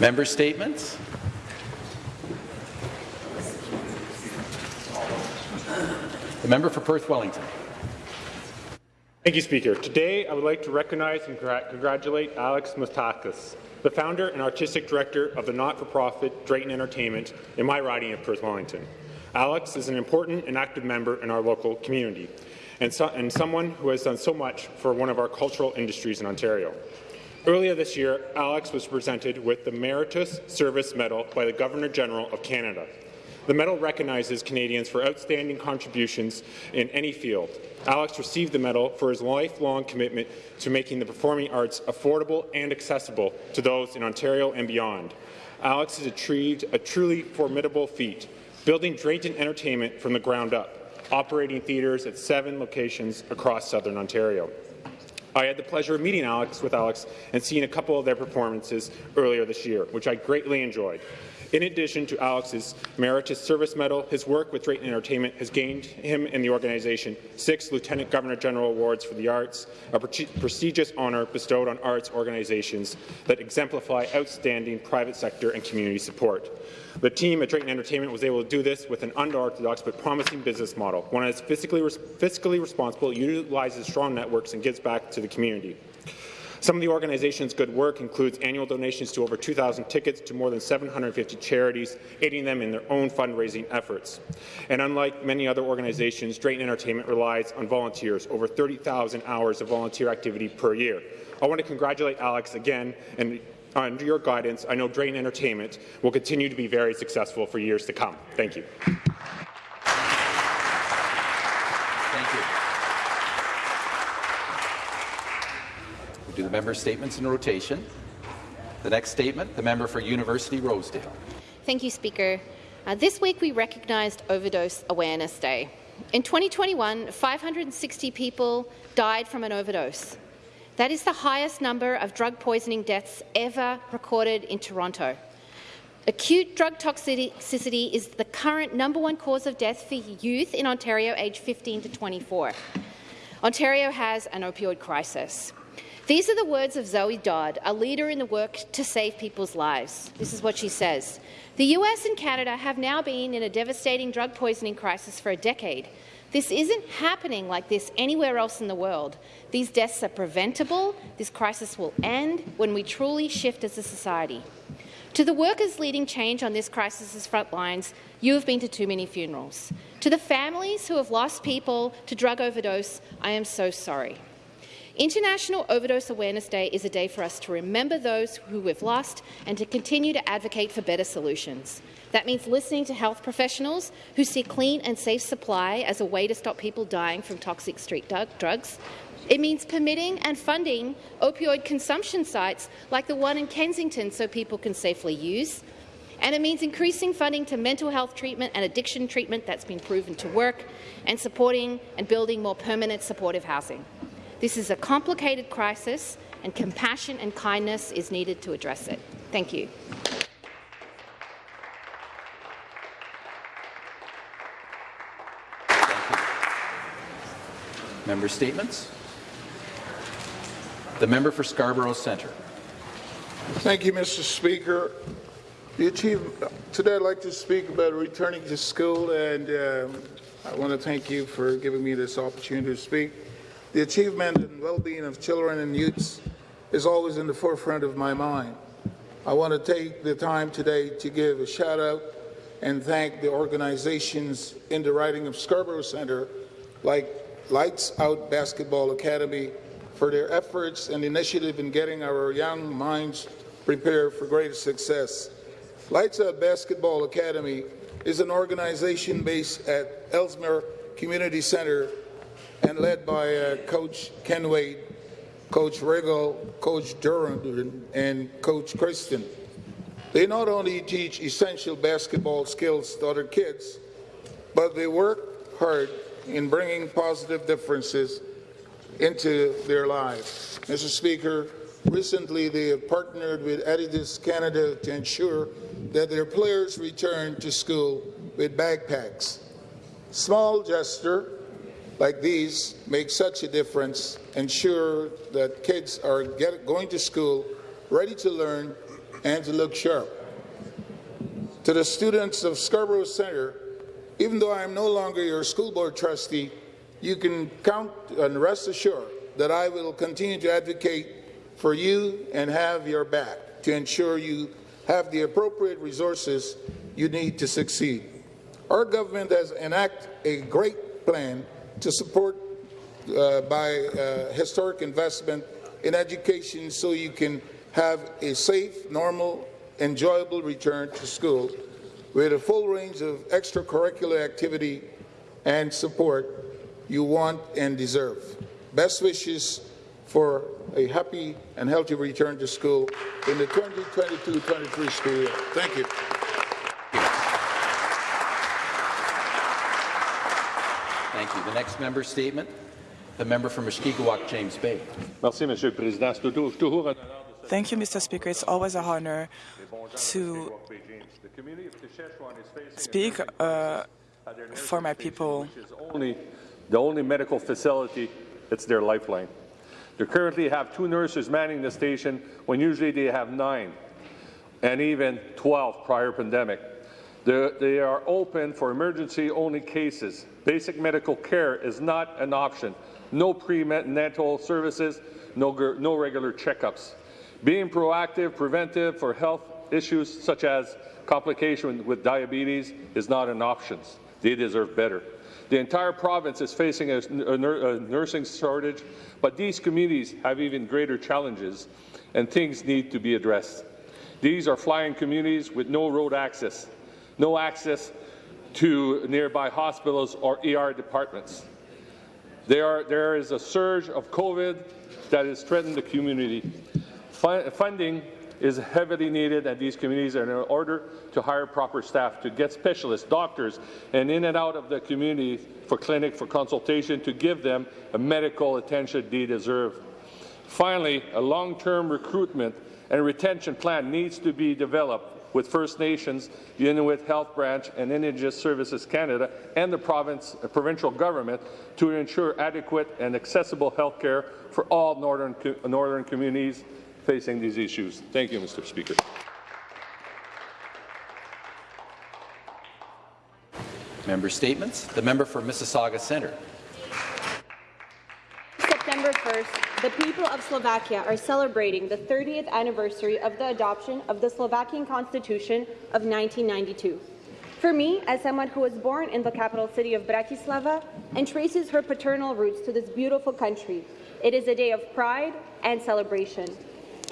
Member statements. The member for Perth Wellington. Thank you, Speaker. Today, I would like to recognize and congratulate Alex Mustakas, the founder and artistic director of the not-for-profit Drayton Entertainment in my riding of Perth Wellington. Alex is an important and active member in our local community and, so, and someone who has done so much for one of our cultural industries in Ontario. Earlier this year, Alex was presented with the Meritorious Service Medal by the Governor-General of Canada. The medal recognizes Canadians for outstanding contributions in any field. Alex received the medal for his lifelong commitment to making the performing arts affordable and accessible to those in Ontario and beyond. Alex has achieved a truly formidable feat, building Drayton Entertainment from the ground up, operating theatres at seven locations across southern Ontario. I had the pleasure of meeting Alex with Alex and seeing a couple of their performances earlier this year, which I greatly enjoyed. In addition to Alex's Meritorious Service Medal, his work with Drayton Entertainment has gained him and the organization six Lieutenant Governor General Awards for the Arts, a pre prestigious honour bestowed on arts organizations that exemplify outstanding private sector and community support. The team at Drayton Entertainment was able to do this with an unorthodox but promising business model, one that is fiscally, res fiscally responsible, utilizes strong networks, and gives back to the community. Some of the organization's good work includes annual donations to over 2,000 tickets to more than 750 charities, aiding them in their own fundraising efforts. And unlike many other organizations, Drayton Entertainment relies on volunteers, over 30,000 hours of volunteer activity per year. I want to congratulate Alex again and uh, under your guidance, I know Drayton Entertainment will continue to be very successful for years to come. Thank you. Do the member statements in rotation. The next statement, the member for University Rosedale. Thank you, Speaker. Uh, this week we recognized Overdose Awareness Day. In 2021, 560 people died from an overdose. That is the highest number of drug poisoning deaths ever recorded in Toronto. Acute drug toxicity is the current number one cause of death for youth in Ontario aged 15 to 24. Ontario has an opioid crisis. These are the words of Zoe Dodd, a leader in the work to save people's lives. This is what she says. The US and Canada have now been in a devastating drug poisoning crisis for a decade. This isn't happening like this anywhere else in the world. These deaths are preventable. This crisis will end when we truly shift as a society. To the workers leading change on this crisis's front lines, you have been to too many funerals. To the families who have lost people to drug overdose, I am so sorry. International Overdose Awareness Day is a day for us to remember those who we've lost and to continue to advocate for better solutions. That means listening to health professionals who see clean and safe supply as a way to stop people dying from toxic street drugs. It means permitting and funding opioid consumption sites like the one in Kensington so people can safely use. And it means increasing funding to mental health treatment and addiction treatment that's been proven to work, and supporting and building more permanent supportive housing. This is a complicated crisis, and compassion and kindness is needed to address it. Thank you. Member statements. The member for Scarborough Centre. Thank you, Mr. Speaker. today I'd like to speak about returning to school, and um, I want to thank you for giving me this opportunity to speak. The achievement and well-being of children and youths is always in the forefront of my mind. I want to take the time today to give a shout out and thank the organizations in the writing of Scarborough Centre like Lights Out Basketball Academy for their efforts and initiative in getting our young minds prepared for greater success. Lights Out Basketball Academy is an organization based at Ellesmere Community Centre and led by uh, Coach Ken Wade, Coach Regal, Coach Durham, and Coach Kristen. They not only teach essential basketball skills to other kids, but they work hard in bringing positive differences into their lives. Mr. Speaker, recently they have partnered with Adidas Canada to ensure that their players return to school with backpacks. Small gesture, like these make such a difference, ensure that kids are get, going to school ready to learn and to look sharp. To the students of Scarborough Centre, even though I am no longer your school board trustee, you can count and rest assured that I will continue to advocate for you and have your back to ensure you have the appropriate resources you need to succeed. Our government has enacted a great plan to support uh, by uh, historic investment in education so you can have a safe, normal, enjoyable return to school with a full range of extracurricular activity and support you want and deserve. Best wishes for a happy and healthy return to school in the 2022-23 school year. Thank you. Thank you. The next member statement, the member for Mushkegowuk, James Bay. Merci, Monsieur le Président. C'est toujours, toujours un honneur de Thank you, Mr. Speaker. It's always a honor to The community of Kashechewan is facing speak uh, for my people. only the only medical facility it's their lifeline. They currently have two nurses manning the station when usually they have nine and even 12 prior pandemic. They, they are open for emergency-only cases. Basic medical care is not an option. No prenatal services, no, no regular checkups. Being proactive, preventive for health issues such as complication with diabetes is not an option. They deserve better. The entire province is facing a a nursing shortage, but these communities have even greater challenges, and things need to be addressed. These are flying communities with no road access, no access to nearby hospitals or ER departments. There, there is a surge of COVID that has threatened the community. Fu- funding is heavily needed at these communities in order to hire proper staff, to get specialists, doctors, and in and out of the community for clinic, for consultation, to give them a medical attention they deserve. Finally, a long-term recruitment and retention plan needs to be developed with First Nations, the Inuit Health Branch, and Indigenous Services Canada, and the province, uh, provincial government to ensure adequate and accessible health care for all northern, co- northern communities facing these issues. Thank you, Mr. Speaker. Member statements. The member for Mississauga Centre. September 1st, the people of Slovakia are celebrating the 30th anniversary of the adoption of the Slovakian Constitution of 1992. For me, as someone who was born in the capital city of Bratislava and traces her paternal roots to this beautiful country, it is a day of pride and celebration.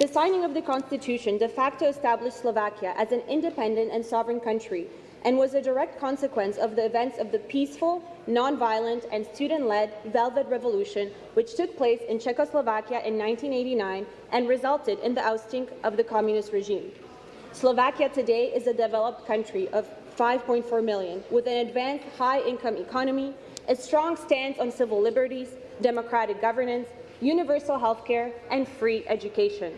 The signing of the Constitution de facto established Slovakia as an independent and sovereign country and was a direct consequence of the events of the peaceful, non-violent, and student-led Velvet Revolution, which took place in Czechoslovakia in 1989 and resulted in the ousting of the communist regime. Slovakia today is a developed country of 5.4 million, with an advanced high-income economy, a strong stance on civil liberties, democratic governance, universal healthcare, and free education.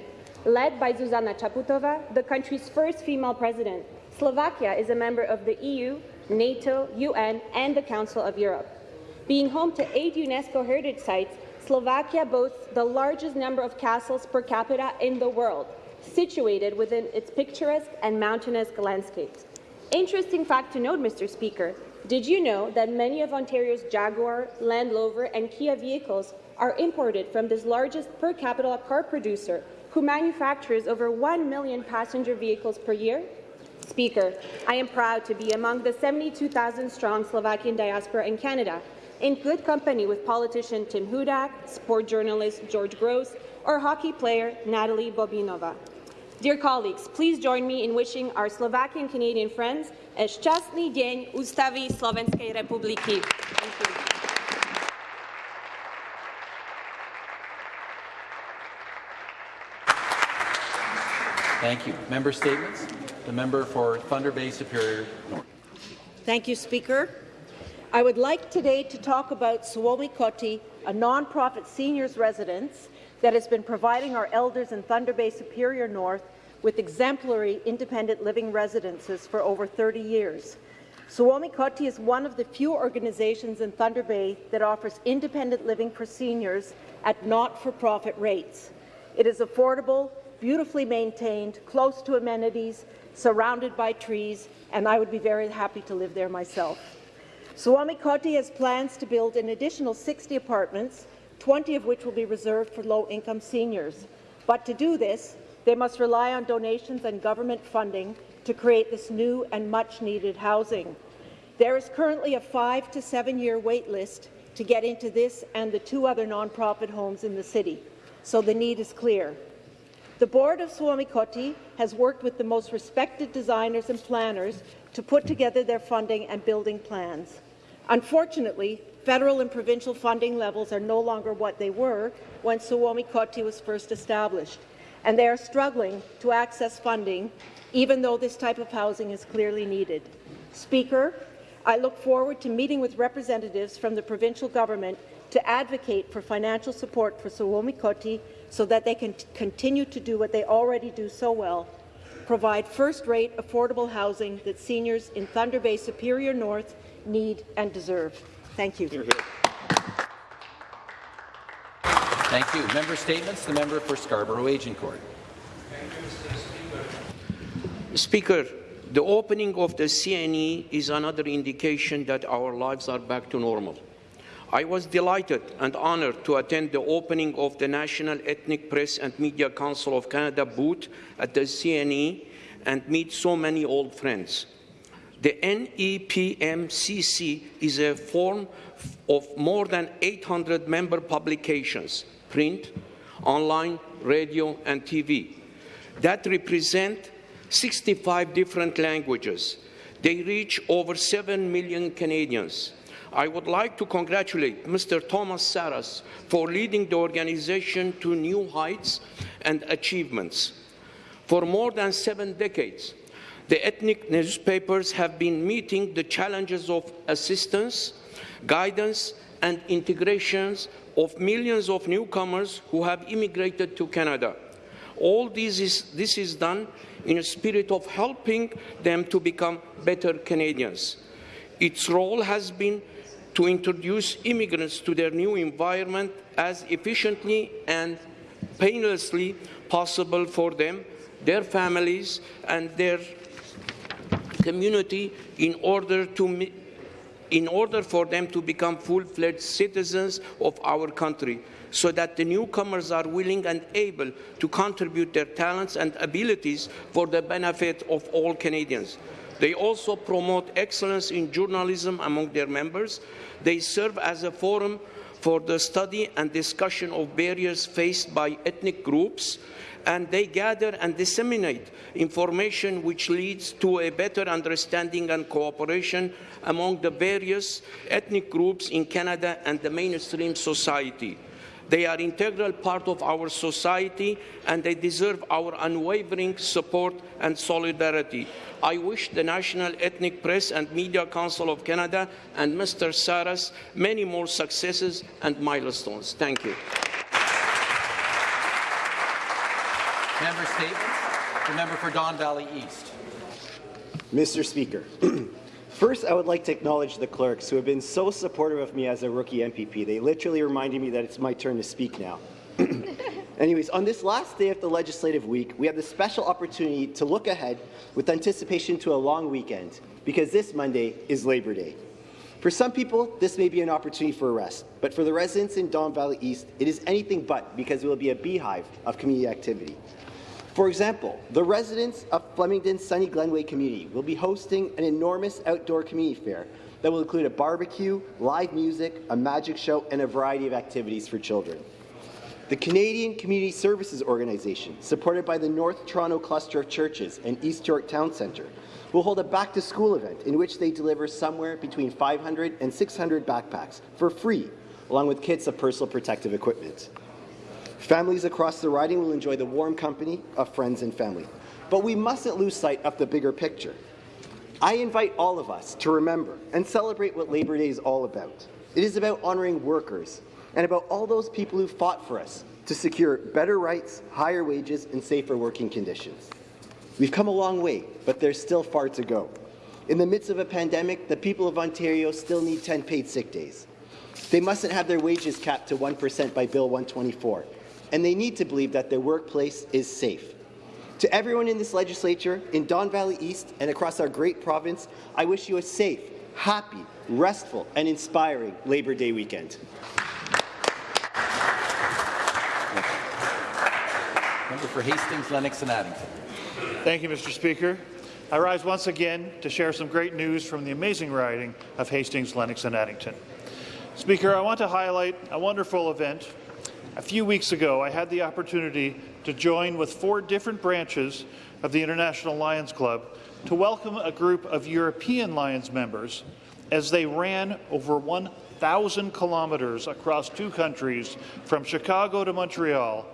Led by Zuzana Chaputova, the country's first female president, Slovakia is a member of the EU, NATO, UN, and the Council of Europe. Being home to eight UNESCO heritage sites, Slovakia boasts the largest number of castles per capita in the world, situated within its picturesque and mountainous landscapes. Interesting fact to note, Mr. Speaker, did you know that many of Ontario's Jaguar, Land Rover, and Kia vehicles are imported from this largest per capita car producer who manufactures over 1 million passenger vehicles per year? Speaker, I am proud to be among the 72,000 strong Slovakian diaspora in Canada, in good company with politician Tim Hudak, sport journalist George Gross, or hockey player Natalie Bobinova. Dear colleagues, please join me in wishing our Slovakian Canadian friends a šťastný deň Ústavy Slovenskej republiky. Thank you. Member statements. The member for Thunder Bay Superior North. Thank you, Speaker. I would like today to talk about Suomi Koti, a nonprofit seniors residence that has been providing our elders in Thunder Bay Superior North with exemplary independent living residences for over 30 years. Suomi Koti is one of the few organizations in Thunder Bay that offers independent living for seniors at not-for-profit rates. It is affordable, beautifully maintained, close to amenities, surrounded by trees, and I would be very happy to live there myself. Suomi Koti has plans to build an additional 60 apartments, 20 of which will be reserved for low-income seniors. But to do this, they must rely on donations and government funding to create this new and much-needed housing. There is currently a five to seven-year wait list to get into this and the two other nonprofit homes in the city, so the need is clear. The board of Suomi Koti has worked with the most respected designers and planners to put together their funding and building plans. Unfortunately, federal and provincial funding levels are no longer what they were when Suomi Koti was first established, and they are struggling to access funding, even though this type of housing is clearly needed. Speaker, I look forward to meeting with representatives from the provincial government to advocate for financial support for Suomi Koti so that they can continue to do what they already do so well, provide first-rate affordable housing that seniors in Thunder Bay Superior North need and deserve. Thank you. Thank you. Member statements. The member for Scarborough Agincourt. Speaker, the opening of the CNE is another indication that our lives are back to normal. I was delighted and honoured to attend the opening of the National Ethnic Press and Media Council of Canada booth at the CNE and meet so many old friends. The NEPMCC is a form of more than 800 member publications, print, online, radio, and TV, that represent 65 different languages. They reach over 7 million Canadians. I would like to congratulate Mr. Thomas Saras for leading the organization to new heights and achievements. For more than seven decades, the ethnic newspapers have been meeting the challenges of assistance, guidance, and integrations of millions of newcomers who have immigrated to Canada. All this is, this is done in a spirit of helping them to become better Canadians. Its role has been to introduce immigrants to their new environment as efficiently and painlessly possible for them, their families, and their community in order to in order for them to become full-fledged citizens of our country so that the newcomers are willing and able to contribute their talents and abilities for the benefit of all Canadians. They also promote excellence in journalism among their members. They serve as a forum for the study and discussion of barriers faced by ethnic groups, and they gather and disseminate information which leads to a better understanding and cooperation among the various ethnic groups in Canada and the mainstream society. They are integral part of our society and they deserve our unwavering support and solidarity. I wish the National Ethnic Press and Media Council of Canada and Mr. Saras many more successes and milestones. Thank you. Member statements. The member for Don Valley East. Mr. Speaker, first I would like to acknowledge the clerks who have been so supportive of me as a rookie MPP. They literally reminded me that it's my turn to speak now. Anyways, on this last day of the legislative week, we have the special opportunity to look ahead with anticipation to a long weekend, because this Monday is Labor Day. For some people, this may be an opportunity for a rest, but for the residents in Don Valley East, it is anything but because it will be a beehive of community activity. For example, the residents of Flemingdon's Sunny Glenway community will be hosting an enormous outdoor community fair that will include a barbecue, live music, a magic show, and a variety of activities for children. The Canadian Community Services Organization, supported by the North Toronto Cluster of Churches and East York Town Centre, will hold a back-to-school event in which they deliver somewhere between 500 and 600 backpacks for free, along with kits of personal protective equipment. Families across the riding will enjoy the warm company of friends and family. But we mustn't lose sight of the bigger picture. I invite all of us to remember and celebrate what Labor Day is all about. It is about honouring workers and about all those people who fought for us to secure better rights, higher wages, and safer working conditions. We've come a long way, but there's still far to go. In the midst of a pandemic, the people of Ontario still need 10 paid sick days. They mustn't have their wages capped to 1% by Bill 124 and they need to believe that their workplace is safe. To everyone in this legislature, in Don Valley East, and across our great province, I wish you a safe, happy, restful, and inspiring Labour Day weekend. Member for Hastings, Lennox and Addington. Thank you, Mr. Speaker. I rise once again to share some great news from the amazing riding of Hastings, Lennox and Addington. Speaker, I want to highlight a wonderful event. A few weeks ago, I had the opportunity to join with four different branches of the International Lions Club to welcome a group of European Lions members as they ran over 1,000 kilometres across two countries from Chicago to Montreal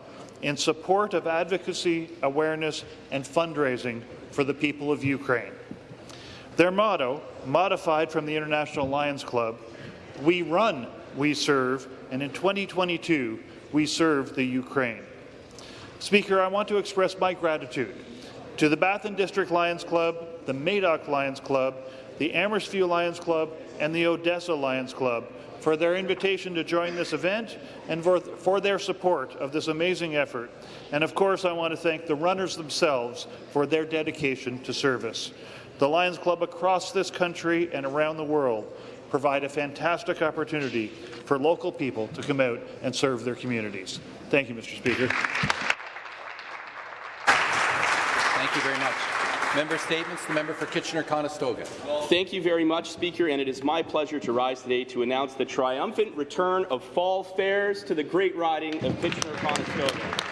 in support of advocacy, awareness and fundraising for the people of Ukraine. Their motto, modified from the International Lions Club, we run, we serve, and in 2022, we serve the Ukraine. Speaker, I want to express my gratitude to the Bathurst District Lions Club, the Madoc Lions Club, the Amherstview Lions Club, and the Odessa Lions Club for their invitation to join this event and for, for, their support of this amazing effort. And of course, I want to thank the runners themselves for their dedication to service. The Lions Club across this country and around the world provide a fantastic opportunity for local people to come out and serve their communities. Thank you, Mr. Speaker. Thank you very much. Member statements. The member for Kitchener-Conestoga. Thank you very much, Speaker, and it is my pleasure to rise today to announce the triumphant return of fall fairs to the great riding of Kitchener-Conestoga.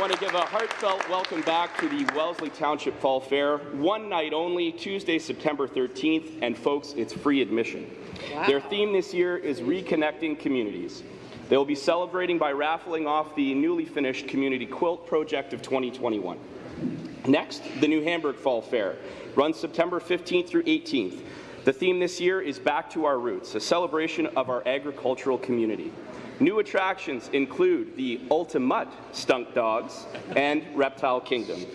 I want to give a heartfelt welcome back to the Wellesley Township Fall Fair. One night only, Tuesday, September 13th, and folks, it's free admission. Wow. Their theme this year is Reconnecting Communities. They will be celebrating by raffling off the newly finished Community Quilt Project of 2021. Next, the New Hamburg Fall Fair runs September 15th through 18th. The theme this year is Back to Our Roots, a celebration of our agricultural community. New attractions include the Ultimate Stunt Dogs and Reptile Kingdom.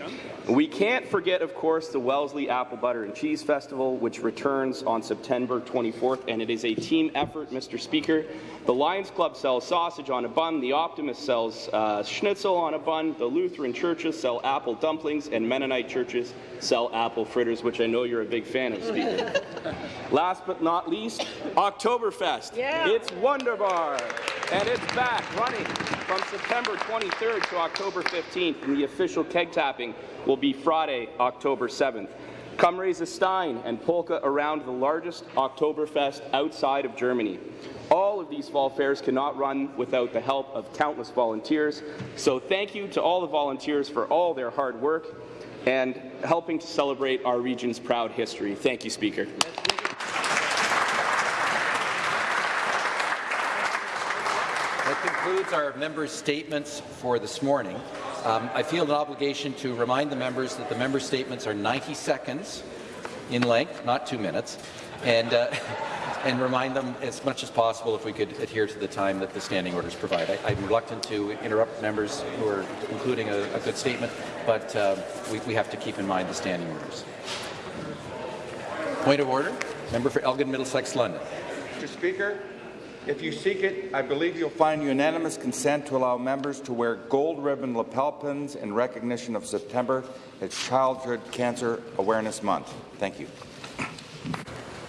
We can't forget, of course, the Wellesley Apple Butter and Cheese Festival, which returns on September 24th, and it is a team effort, Mr. Speaker. The Lions Club sells sausage on a bun, the Optimist sells uh, schnitzel on a bun, the Lutheran churches sell apple dumplings, and Mennonite churches sell apple fritters, which I know you're a big fan of, Speaker. Last but not least, Oktoberfest. Yeah. It's Wunderbar. And it's back running from September 23rd to October 15th, and the official keg tapping will be Friday, October 7th. Come raise a stein and polka around the largest Oktoberfest outside of Germany. All of these fall fairs cannot run without the help of countless volunteers, so thank you to all the volunteers for all their hard work and helping to celebrate our region's proud history. Thank you, Speaker. That concludes our members' statements for this morning. Um, I feel an obligation to remind the members that the member statements are 90 seconds in length, not two minutes, and, uh, and remind them as much as possible if we could adhere to the time that the standing orders provide. I, am reluctant to interrupt members who are including a, a good statement, but uh, we, we have to keep in mind the standing orders. Point of order. Member for Elgin Middlesex London. Mr. Speaker, if you seek it, I believe you'll find unanimous consent to allow members to wear gold ribbon lapel pins in recognition of September as Childhood Cancer Awareness Month. Thank you.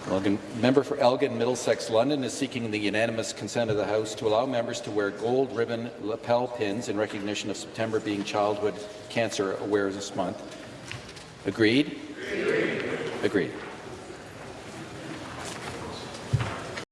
Elgin, member for Elgin Middlesex London is seeking the unanimous consent of the House to allow members to wear gold ribbon lapel pins in recognition of September being Childhood Cancer Awareness Month. Agreed? Agreed. Agreed.